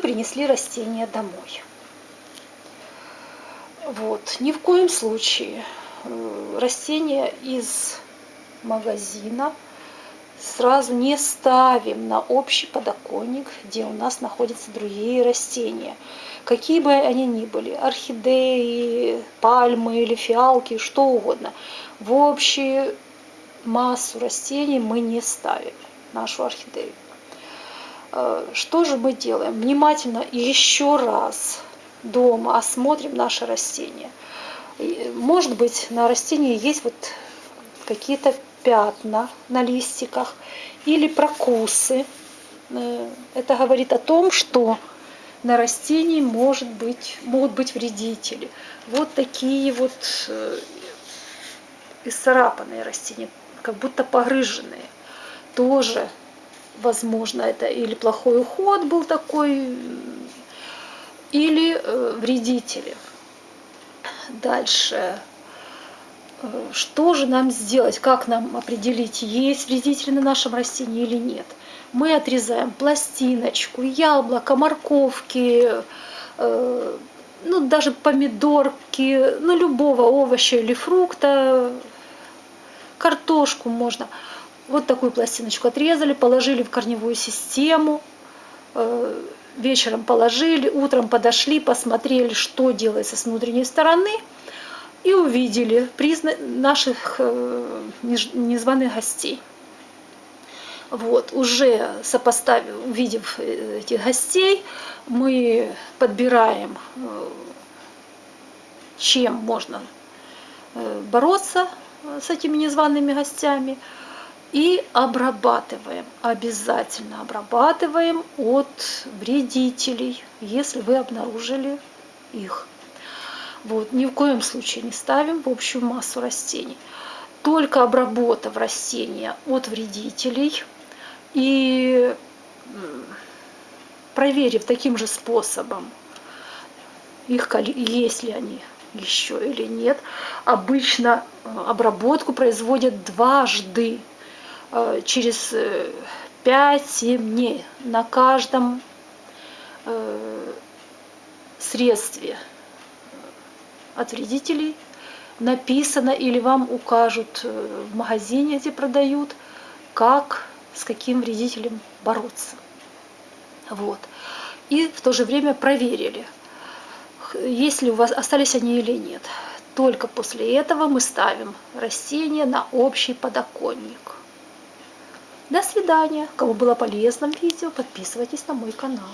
принесли растения домой. Вот, ни в коем случае э, растения из магазина сразу не ставим на общий подоконник, где у нас находятся другие растения. Какие бы они ни были, орхидеи, пальмы или фиалки, что угодно. В общую массу растений мы не ставим нашу орхидею. Э, что же мы делаем? Внимательно еще раз дома осмотрим наше растение. Может быть, на растении есть вот какие-то пятна на листиках или прокусы. Э, это говорит о том, что на растении может быть, могут быть вредители. Вот такие вот э, исцарапанные растения, как будто погрыженные. Тоже, возможно, это или плохой уход был такой, или э, вредители. Дальше что же нам сделать, как нам определить, есть вредители на нашем растении или нет. Мы отрезаем пластиночку, яблоко, морковки, э, ну, даже помидорки, ну, любого овоща или фрукта, картошку можно. Вот такую пластиночку отрезали, положили в корневую систему, э, вечером положили, утром подошли, посмотрели, что делается с внутренней стороны – и увидели призна наших э, незваных гостей. Вот, уже сопоставив, увидев э, этих гостей, мы подбираем, чем можно бороться с этими незваными гостями и обрабатываем, обязательно обрабатываем от вредителей, если вы обнаружили их. Вот, ни в коем случае не ставим в общую массу растений. Только обработав растения от вредителей и проверив таким же способом, их, есть ли они еще или нет. Обычно э, обработку производят дважды через 5-7 э, дней на каждом средстве от вредителей написано или вам укажут э, в магазине, где продают, как с каким вредителем бороться. Вот. И в то же время проверили, есть ли у вас остались они или нет. Только после этого мы ставим растения на общий подоконник. До свидания. Кому было полезно видео, подписывайтесь на мой канал.